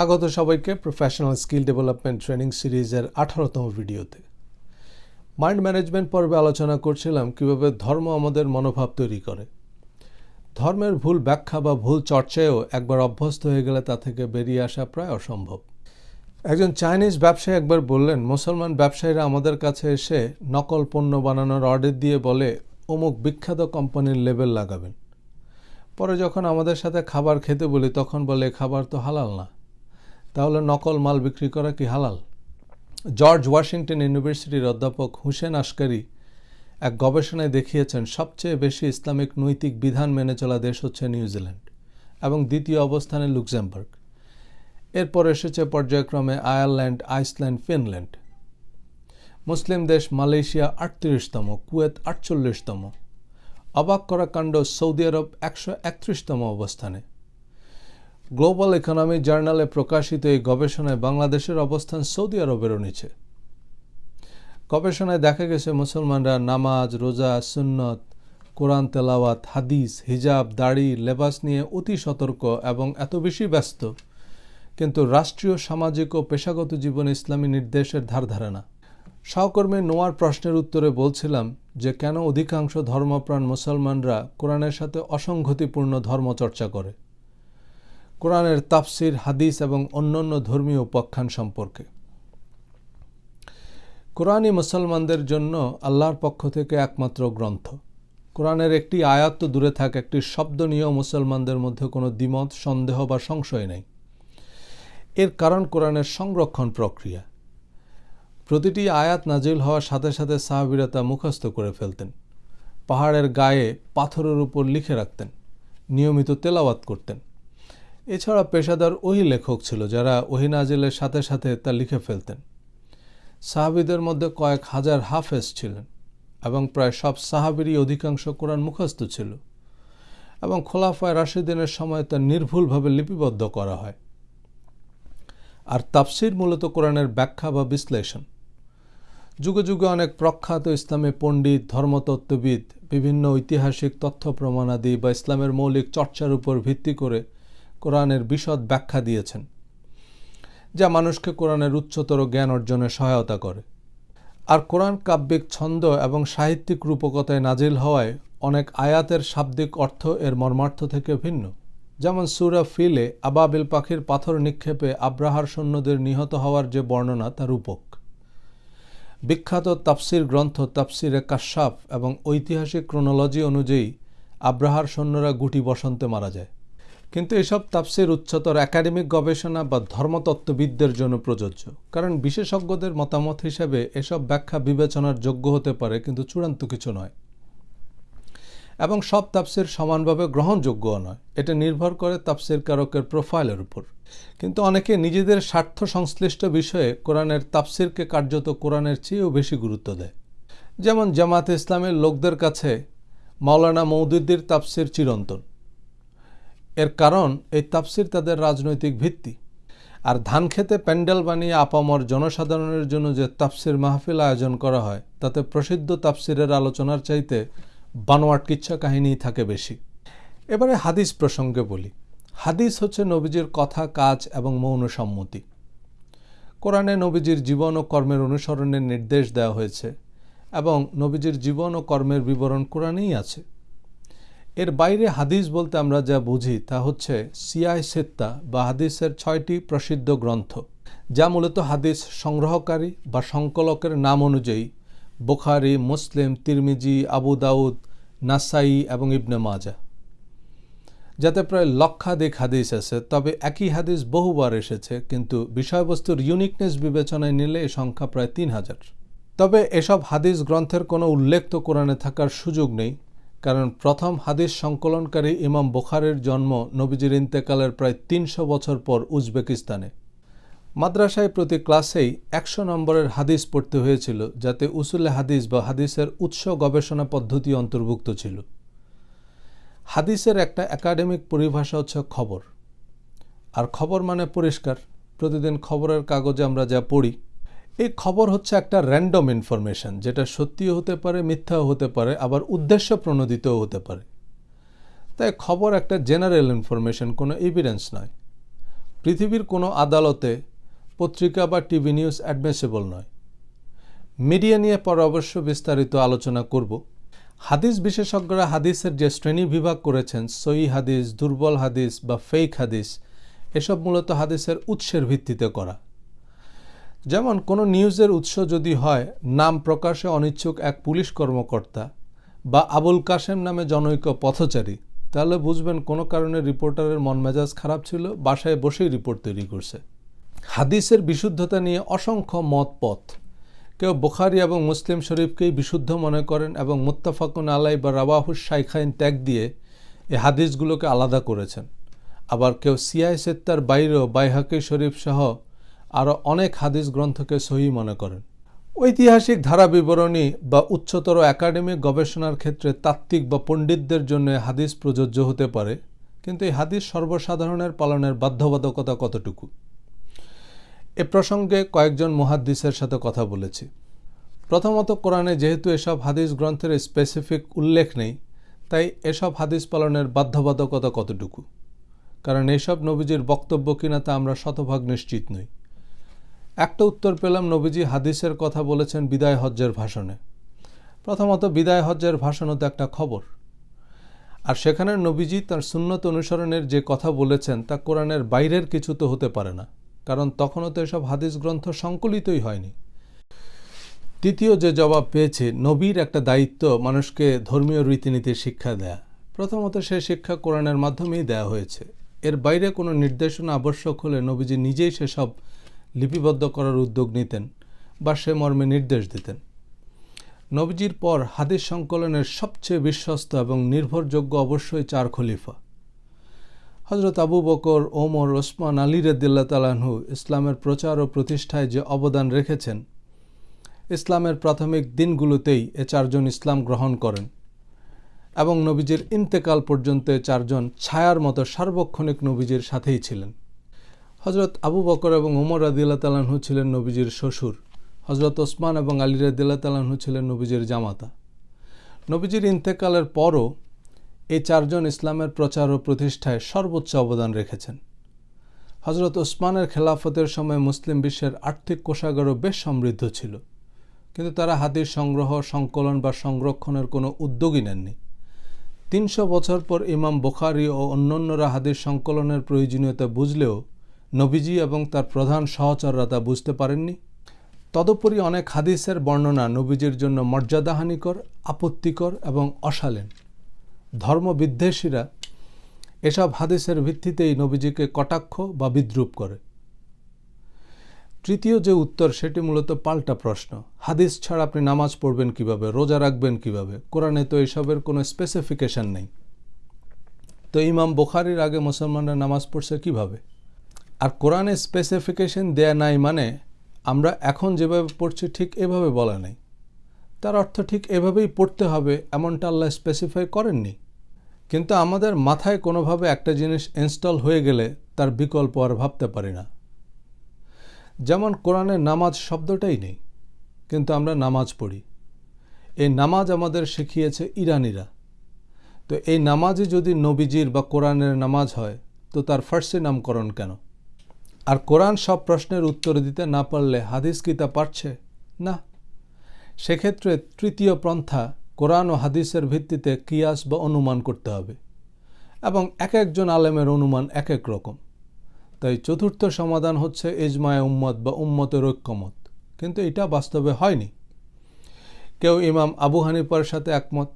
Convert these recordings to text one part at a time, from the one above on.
স্বাগত সবাইকে professional skill development training সিরিজের আঠারোতম ভিডিওতে। মাইন্ড ম্যানেজমেন্ট পর্বে আলোচনা করছিলাম কীভাবে ধর্ম আমাদের মনোভাব তৈরি করে। ধর্মের ভুল ব্যাখ্যা বা ভুল চর্চায়ও একবার অভ্যস্ত হয়ে গেলে তা থেকে বেরিয়ে আসা প্রায় অসম্ভব। একজন চাইনিজ ব্যবসায়ী একবার বললেন, মুসলমান ব্যবসায়ীরা আমাদের কাছে এসে নকল পণ্য বানানোর অর্ডার দিয়ে বলে, অমুক বিখ্যাত কোম্পানির লেবেল লাগাবেন। পরে যখন আমাদের সাথে খাবার খেতে বলি, তখন বলে খাবার তো হালাল না। তাহলে নকল মাল বিক্রি করা কি হালাল? জর্জ ওয়াশিংটন ইউনিভার্সিটির অধ্যাপক হুসেন আসকারি এক গবেষণায় দেখিয়েছেন, সবচেয়ে বেশি ইসলামিক নৈতিক বিধান মেনে চলা দেশ হচ্ছে নিউজিল্যান্ড এবং দ্বিতীয় অবস্থানে লুক্সেমবার্গ। এরপর এসেছে পর্যায়ক্রমে আয়ারল্যান্ড, আইসল্যান্ড, ফিনল্যান্ড। মুসলিম দেশ মালয়েশিয়া আটত্রিশতম, কুয়েত আটচল্লিশতম। অবাক করা কাণ্ড সৌদি আরব একশো একত্রিশতম অবস্থানে। গ্লোবাল ইকোনমি জার্নালে প্রকাশিত এই গবেষণায় বাংলাদেশের অবস্থান সৌদি আরবেরও নিচে। গবেষণায় দেখা গেছে, মুসলমানরা নামাজ, রোজা, সুন্নত, কোরআন, তেলাওয়াত, হাদিস, হিজাব, দাড়ি, লেবাস নিয়ে অতি সতর্ক এবং এত বেশি ব্যস্ত। কিন্তু রাষ্ট্রীয়, সামাজিক ও পেশাগত জীবনে ইসলামী নির্দেশের ধার ধারে না। সহকর্মী নোয়ার প্রশ্নের উত্তরে বলছিলাম যে, কেন অধিকাংশ ধর্মপ্রাণ মুসলমানরা কোরআনের সাথে অসংগতিপূর্ণ ধর্মচর্চা করে? কোরআনের তাফসির, হাদিস এবং অন্যান্য ধর্মীয় উপাখ্যান সম্পর্কে। কোরআনই মুসলমানদের জন্য আল্লাহর পক্ষ থেকে একমাত্র গ্রন্থ। কোরআনের একটি আয়াত তো দূরে থাক, একটি শব্দ নিয়েও মুসলমানদের মধ্যে কোনো দ্বিমত, সন্দেহ বা সংশয় নেই। এর কারণ কোরআনের সংরক্ষণ প্রক্রিয়া। প্রতিটি আয়াত নাজিল হওয়ার সাথে সাথে সাহাবিরা তা মুখস্থ করে ফেলতেন। পাহাড়ের গায়ে পাথরের উপর লিখে রাখতেন। নিয়মিত তেলাওয়াত করতেন। এছাড়া পেশাদার ওহি লেখক ছিল যারা ওহি নাজিলের সাথে সাথে তা লিখে ফেলতেন। সাহাবিদের মধ্যে কয়েক হাজার হাফেজ ছিলেন এবং প্রায় সব সাহাবিরই অধিকাংশ কোরআন মুখস্থ ছিল এবং খোলাফায় রাশিদিনের সময় তা নির্ভুলভাবে লিপিবদ্ধ করা হয়। আর তাফসির মূলত কোরআনের ব্যাখ্যা বা বিশ্লেষণ। যুগে যুগে অনেক প্রখ্যাত ইসলামী পণ্ডিত, ধর্মতত্ত্ববিদ, বিভিন্ন ঐতিহাসিক তথ্য প্রমাণাদি বা ইসলামের মৌলিক চর্চার উপর ভিত্তি করে কোরআনের বিশদ ব্যাখ্যা দিয়েছেন, যা মানুষকে কোরআনের উচ্চতর জ্ঞান অর্জনে সহায়তা করে। আর কোরআন কাব্যিক ছন্দ এবং সাহিত্যিক রূপকতায় নাজিল হওয়ায় অনেক আয়াতের শাব্দিক অর্থ এর মর্মার্থ থেকে ভিন্ন। যেমন সুরা ফিলে আবাবিল পাখির পাথর নিক্ষেপে আব্রাহার সৈন্যদের নিহত হওয়ার যে বর্ণনা তা রূপক। বিখ্যাত তাফসির গ্রন্থ তাফসিরে কাশ্যাপ এবং ঐতিহাসিক ক্রোনোলজি অনুযায়ী আব্রাহার সৈন্যরা গুটি বসন্তে মারা যায়। কিন্তু এসব তাফসির উচ্চতর একাডেমিক গবেষণা বা ধর্মতত্ত্ববিদদের জন্য প্রযোজ্য। কারণ বিশেষজ্ঞদের মতামত হিসেবে এসব ব্যাখ্যা বিবেচনার যোগ্য হতে পারে, কিন্তু চূড়ান্ত কিছু নয়। এবং সব তাপসির সমানভাবে গ্রহণযোগ্যও নয়। এটা নির্ভর করে তাপসির কারকের প্রোফাইলের উপর। কিন্তু অনেকে নিজেদের স্বার্থ সংশ্লিষ্ট বিষয়ে কোরআনের তাপসিরকে কার্যত কোরআনের চেয়েও বেশি গুরুত্ব দেয়। যেমন জামাত ইসলামের লোকদের কাছে মাওলানা মৌদুদ্দির তাপসির চিরন্তন। এর কারণ, এই তাপসির তাদের রাজনৈতিক ভিত্তি। আর ধান খেতে প্যান্ডেল বানিয়ে আপামর জনসাধারণের জন্য যে তাফসির মাহফিল আয়োজন করা হয়, তাতে প্রসিদ্ধ তাপসিরের আলোচনার চাইতে বানোয়াট কিচ্ছা কাহিনী থাকে বেশি। এবারে হাদিস প্রসঙ্গে বলি। হাদিস হচ্ছে নবীজির কথা, কাজ এবং মৌন সম্মতি। কোরআনে নবীজির জীবন ও কর্মের অনুসরণের নির্দেশ দেওয়া হয়েছে এবং নবীজির জীবন ও কর্মের বিবরণ কোরআনেই আছে। এর বাইরে হাদিস বলতে আমরা যা বুঝি তা হচ্ছে সিয়াই সেত্তা বা হাদিসের ছয়টি প্রসিদ্ধ গ্রন্থ, যা মূলত হাদিস সংগ্রহকারী বা সংকলকের নাম অনুযায়ী বোখারি, মুসলিম, তিরমিজি, আবু দাউদ, নাসাই এবং ইবনে মাজা যাতে প্রায় লক্ষাধিক হাদিস আছে, তবে একই হাদিস বহুবার এসেছে, কিন্তু বিষয়বস্তুর ইউনিকনেস বিবেচনায় নিলে এই সংখ্যা প্রায় তিন হাজার। তবে এসব হাদিস গ্রন্থের কোনো উল্লেখ তো কোরআনে থাকার সুযোগ নেই। কারণ প্রথম হাদিস সংকলনকারী ইমাম বোখারের জন্ম নবীজির ইন্তেকালের প্রায় তিনশো বছর পর উজবেকিস্তানে। মাদ্রাসায় প্রতি ক্লাসেই একশো নম্বরের হাদিস পড়তে হয়েছিল, যাতে উসুলে হাদিস বা হাদিসের উৎস গবেষণা পদ্ধতি অন্তর্ভুক্ত ছিল। হাদিসের একটা একাডেমিক পরিভাষা হচ্ছে খবর। আর খবর মানে পরিষ্কার। প্রতিদিন খবরের কাগজে আমরা যা পড়ি এই খবর হচ্ছে একটা র্যান্ডম ইনফরমেশন যেটা সত্যিও হতে পারে, মিথ্যাও হতে পারে, আবার উদ্দেশ্য প্রণোদিতও হতে পারে। তাই খবর একটা জেনারেল ইনফরমেশন কোনো এভিডেন্স নয়। পৃথিবীর কোনো আদালতে, পত্রিকা বা টিভি নিউজ অ্যাডমিসেবল নয়। মিডিয়া নিয়ে পর অবশ্য বিস্তারিত আলোচনা করব। হাদিস বিশেষজ্ঞরা হাদিসের যে শ্রেণি বিভাগ করেছেন সই হাদিস, দুর্বল হাদিস বা ফেক হাদিস, এসব মূলত হাদিসের উৎসের ভিত্তিতে করা। যেমন কোনো নিউজের উৎস যদি হয়, নাম প্রকাশে অনিচ্ছুক এক পুলিশ কর্মকর্তা বা আবুল কাশেম নামে জনৈক পথচারী, তাহলে বুঝবেন কোনো কারণে রিপোর্টারের মন মেজাজ খারাপ ছিল, বাসায় বসেই রিপোর্ট তৈরি করছে। হাদিসের বিশুদ্ধতা নিয়ে অসংখ্য মত পথ। কেউ বোখারি এবং মুসলিম শরীফকেই বিশুদ্ধ মনে করেন এবং মুত্তাফাকুন আলাই বা রাবাহুস শাইখাইন ত্যাগ দিয়ে এ হাদিসগুলোকে আলাদা করেছেন। আবার কেউ সিয়াই সেত্তার বাইরেও বাইহাকি শরীফ সহ আরও অনেক হাদিস গ্রন্থকে সহি মনে করেন। ঐতিহাসিক ধারা বিবরণী বা উচ্চতর একাডেমিক গবেষণার ক্ষেত্রে তাত্ত্বিক বা পণ্ডিতদের জন্য হাদিস প্রযোজ্য হতে পারে, কিন্তু এই হাদিস সর্বসাধারণের পালনের বাধ্যবাধকতা কতটুকু? এ প্রসঙ্গে কয়েকজন মুহাদ্দিসের সাথে কথা বলেছি। প্রথমত, কোরআনে যেহেতু এসব হাদিস গ্রন্থের স্পেসিফিক উল্লেখ নেই, তাই এসব হাদিস পালনের বাধ্যবাধকতা কতটুকু? কারণ এসব নবীজির বক্তব্য কিনা তা আমরা শতভাগ নিশ্চিত নই। একটা উত্তর পেলাম নবীজি হাদিসের কথা বলেছেন বিদায় হজ্জের ভাষণে। প্রথমত বিদায় হজ্জের ভাষণও তো একটা খবর। আর সেখানে নবীজি তার সুন্নত অনুসরণের যে কথা বলেছেন তা কোরআনের বাইরের কিছু তো হতে পারে না, কারণ তখনও তো এসব হাদিস গ্রন্থ সংকলিতই হয়নি। তৃতীয় যে জবাব পেয়েছে, নবীর একটা দায়িত্ব মানুষকে ধর্মীয় রীতিনীতির শিক্ষা দেয়া। প্রথমত সে শিক্ষা কোরআনের মাধ্যমেই দেয়া হয়েছে। এর বাইরে কোনো নির্দেশনা আবশ্যক হলে নবীজি নিজেই সেসব লিপিবদ্ধ করার উদ্যোগ নিতেন বা সে মর্মে নির্দেশ দিতেন। নবীজির পর হাদিস সংকলনের সবচেয়ে বিশ্বস্ত এবং নির্ভরযোগ্য অবশ্যই চার খলিফা। হজরত আবু বকর, ওমর, ওসমান, আলী রদ্দিল্লা তালাহু ইসলামের প্রচার ও প্রতিষ্ঠায় যে অবদান রেখেছেন, ইসলামের প্রাথমিক দিনগুলোতেই এ চারজন ইসলাম গ্রহণ করেন এবং নবীজির ইন্তেকাল পর্যন্ত চারজন ছায়ার মতো সার্বক্ষণিক নবীজির সাথেই ছিলেন। হজরত আবু বকর এবং ওমর রাদিল্লা তালাহু ছিলেন নবীজির শ্বশুর। হজরত ওসমান এবং আলী রাদিল্লা তালাহু ছিলেন নবীজির জামাতা। নবীজির ইন্তেকালের পরও এই চারজন ইসলামের প্রচার ও প্রতিষ্ঠায় সর্বোচ্চ অবদান রেখেছেন। হজরত ওসমানের খেলাফতের সময় মুসলিম বিশ্বের আর্থিক কোষাগারও বেশ সমৃদ্ধ ছিল। কিন্তু তারা হাদিস সংগ্রহ, সংকলন বা সংরক্ষণের কোনো উদ্যোগই নেননি। তিনশো বছর পর ইমাম বোখারি ও অন্যান্যরা হাদিস সংকলনের প্রয়োজনীয়তা বুঝলেও নবীজি এবং তার প্রধান সহচররা তা বুঝতে পারেননি। তদুপরি অনেক হাদিসের বর্ণনা নবীজির জন্য মর্যাদাহানিকর, আপত্তিকর এবং অশালীন। ধর্মবিদ্বেষীরা এসব হাদিসের ভিত্তিতেই নবীজিকে কটাক্ষ বা বিদ্রুপ করে। তৃতীয় যে উত্তর, সেটি মূলত পাল্টা প্রশ্ন। হাদিস ছাড়া আপনি নামাজ পড়বেন কীভাবে? রোজা রাখবেন কীভাবে? কোরআনে তো এসবের কোনো স্পেসিফিকেশন নেই। তো ইমাম বোখারির আগে মুসলমানরা নামাজ পড়ছে কীভাবে? আর কোরআনে স্পেসিফিকেশন দেয়া নাই মানে আমরা এখন যেভাবে পড়ছি ঠিক এভাবে বলা নেই। তার অর্থ ঠিক এভাবেই পড়তে হবে এমনটা আল্লাহ স্পেসিফাই করেননি। কিন্তু আমাদের মাথায় কোনোভাবে একটা জিনিস ইনস্টল হয়ে গেলে তার বিকল্প আর ভাবতে পারি না। যেমন কোরআনে নামাজ শব্দটাই নেই, কিন্তু আমরা নামাজ পড়ি। এই নামাজ আমাদের শিখিয়েছে ইরানিরা। তো এই নামাজই যদি নবীজির বা কোরআনের নামাজ হয়, তো তার ফার্সি নামকরণ কেন? আর কোরআন সব প্রশ্নের উত্তর দিতে না পারলে হাদিস কি তা পারছে? না। সেক্ষেত্রে তৃতীয় পন্থা, কোরআন ও হাদিসের ভিত্তিতে কিয়াস বা অনুমান করতে হবে এবং এক একজন আলেমের অনুমান এক এক রকম। তাই চতুর্থ সমাধান হচ্ছে এজমায় উম্মত বা উম্মতের ঐক্যমত। কিন্তু এটা বাস্তবে হয়নি। কেউ ইমাম আবু হানিফার সাথে একমত,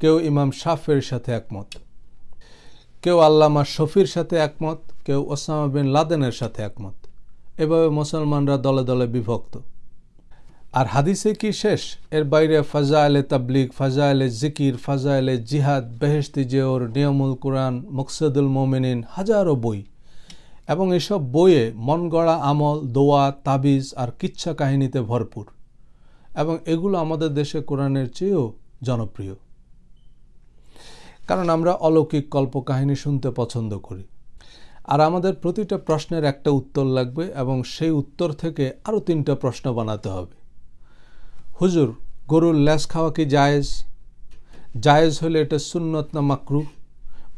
কেউ ইমাম শাফের সাথে একমত। কেউ আল্লামা শফির সাথে একমত, কেউ ওসামা বিন লাদেনের সাথে একমত। এভাবে মুসলমানরা দলে দলে বিভক্ত। আর হাদিসে কি শেষ? এর বাইরে ফাজা আলে তাবলিগ ফাজা আলে জিকির ফাজা আলে জিহাদ বেহেস্তি জেওর, নিয়মুল কোরআন, মকসুদুল মোমিনিন, হাজারো বই। এবং এসব বইয়ে মন গড়া আমল, দোয়া, তাবিজ আর কিচ্ছা কাহিনীতে ভরপুর। এবং এগুলো আমাদের দেশে কোরআনের চেয়েও জনপ্রিয়। কারণ আমরা অলৌকিক কল্পকাহিনী শুনতে পছন্দ করি। আর আমাদের প্রতিটা প্রশ্নের একটা উত্তর লাগবে এবং সেই উত্তর থেকে আরও তিনটা প্রশ্ন বানাতে হবে। হুজুর, গরুর ল্যাস খাওয়া কি জায়েজ? জায়েজ হলে এটা সুন্নত না মাকরু?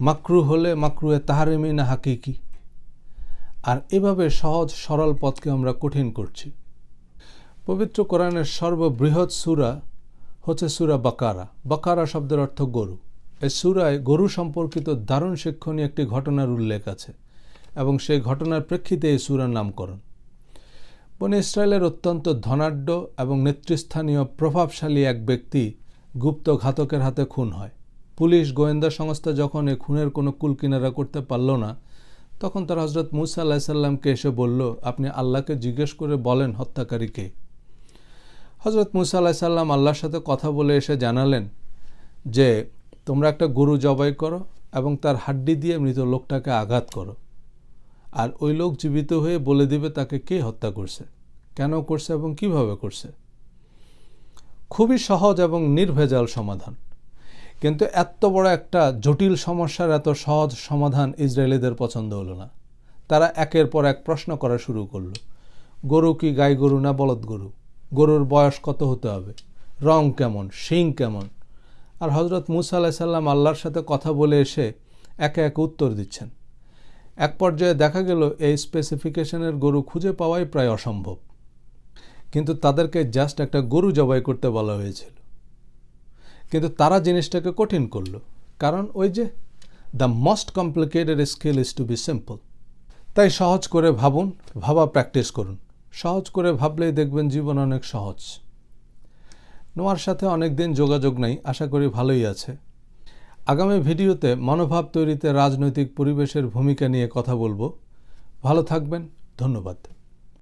মাকরু হলে মাকরুয়ে তাহারিমি না হাকিকি? আর এভাবে সহজ সরল পথকে আমরা কঠিন করছি। পবিত্র কোরআনের সর্ববৃহৎ সুরা হচ্ছে সুরা বাকারা। বাকারা শব্দের অর্থ গরু। এই সুরায় গরু সম্পর্কিত দারুণ শিক্ষণীয় একটি ঘটনার উল্লেখ আছে এবং সেই ঘটনার প্রেক্ষিতে এই সুরার নামকরণ। বনে ইসরায়েলের অত্যন্ত ধনাঢ্য এবং নেতৃস্থানীয় প্রভাবশালী এক ব্যক্তি গুপ্ত ঘাতকের হাতে খুন হয়। পুলিশ গোয়েন্দা সংস্থা যখন এ খুনের কোনো কুল কিনারা করতে পারল না, তখন তার হজরত মুসা আল্লাহ সাল্লামকে এসে বলল, আপনি আল্লাহকে জিজ্ঞেস করে বলেন হত্যাকারীকে হজরত মুসা আল্লাহ সাল্লাম আল্লাহর সাথে কথা বলে এসে জানালেন যে তোমরা একটা গরু জবাই করো এবং তার হাড্ডি দিয়ে মৃত লোকটাকে আঘাত করো। আর ওই লোক জীবিত হয়ে বলে দিবে তাকে কে হত্যা করছে, কেন করছে এবং কীভাবে করছে। খুবই সহজ এবং নির্ভেজাল সমাধান। কিন্তু এত বড় একটা জটিল সমস্যার এত সহজ সমাধান ইসরায়েলিদের পছন্দ হলো না। তারা একের পর এক প্রশ্ন করা শুরু করল, গরু কি গাই গরু না বলদ গরু? গরুর বয়স কত হতে হবে? রং কেমন? শিং কেমন? আর হজরত মুসা আলাহ সাল্লাম আল্লাহর সাথে কথা বলে এসে একে একে উত্তর দিচ্ছেন। এক পর্যায়ে দেখা গেল এই স্পেসিফিকেশনের গরু খুঁজে পাওয়াই প্রায় অসম্ভব। কিন্তু তাদেরকে জাস্ট একটা গরু জবাই করতে বলা হয়েছিল। কিন্তু তারা জিনিসটাকে কঠিন করল। কারণ ওই যে the most complicated skill is to be simple তাই সহজ করে ভাবুন, ভাবা প্র্যাকটিস করুন। সহজ করে ভাবলেই দেখবেন জীবন অনেক সহজ। নোয়ার সাথে অনেক দিন যোগাযোগ নেই, আশা করি ভালোই আছে। আগামী ভিডিওতে মনোভাব তৈরিতে রাজনৈতিক পরিবেশের ভূমিকা নিয়ে কথা বলব। ভালো থাকবেন, ধন্যবাদ।